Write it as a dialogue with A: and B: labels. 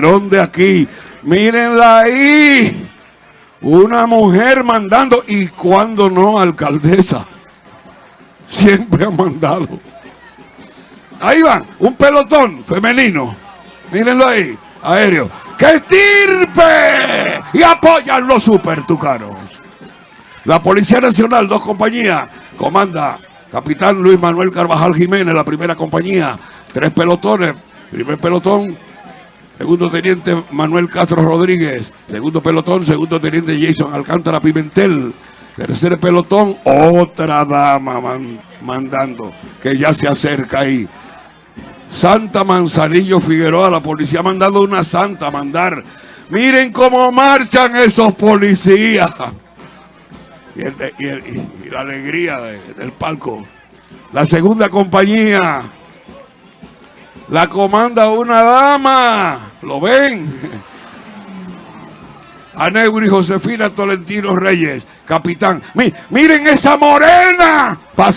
A: de aquí. Mírenla ahí. Una mujer mandando. Y cuando no, alcaldesa. Siempre ha mandado. Ahí van, un pelotón femenino. Mírenlo ahí, aéreo. ¡Que estirpe! Y apoyan los super tucaros. La Policía Nacional, dos compañías. Comanda Capitán Luis Manuel Carvajal Jiménez, la primera compañía. Tres pelotones. Primer pelotón, Segundo teniente Manuel Castro Rodríguez. Segundo pelotón, segundo teniente Jason Alcántara Pimentel. Tercer pelotón, otra dama mandando, que ya se acerca ahí. Santa Manzanillo Figueroa, la policía ha mandado una santa a mandar. Miren cómo marchan esos policías. Y, la alegría del palco. La segunda compañía la comanda una dama. ¿Lo ven? Aneuri Josefina Tolentino Reyes, capitán. miren esa morena.